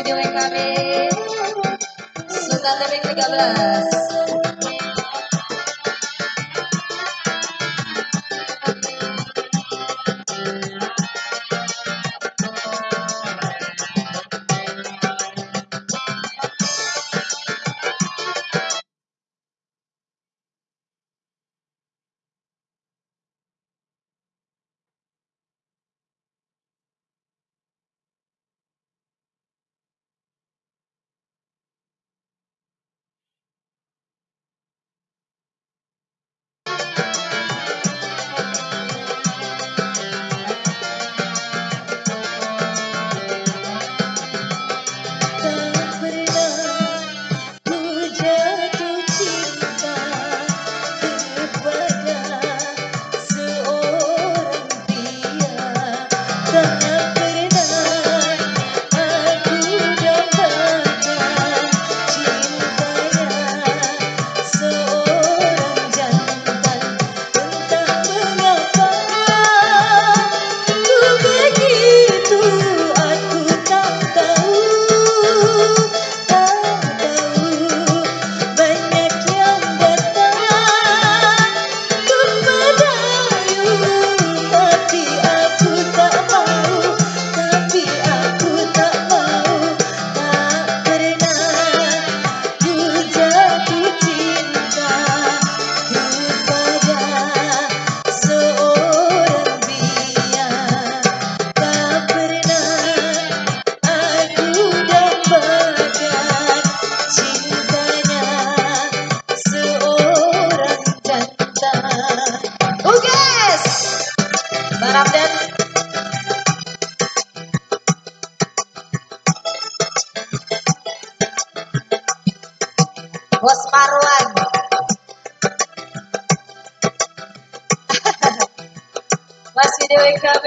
studio WKB Sultan Tepik 13 Bos Marwan. Masih di WKB.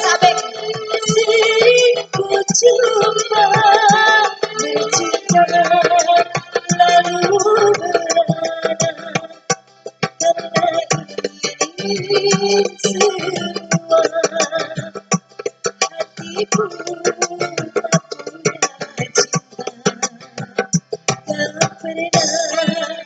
Put it up.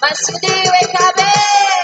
Mas se deu em cabeça.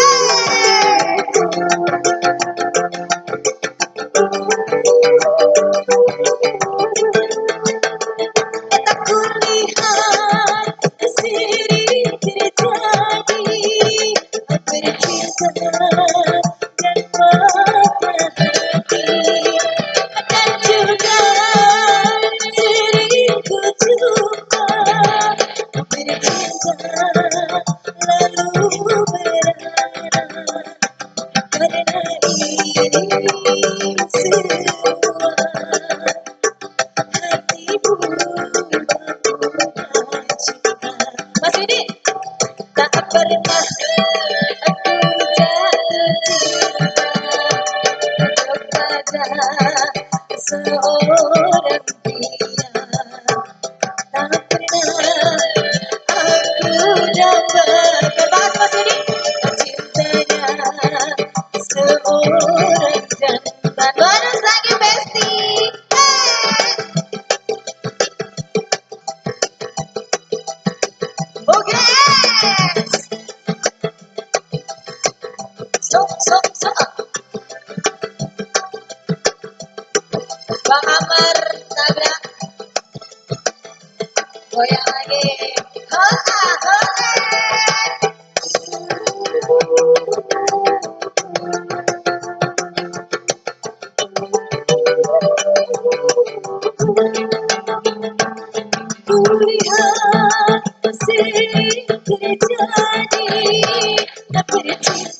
seorang goyang lagi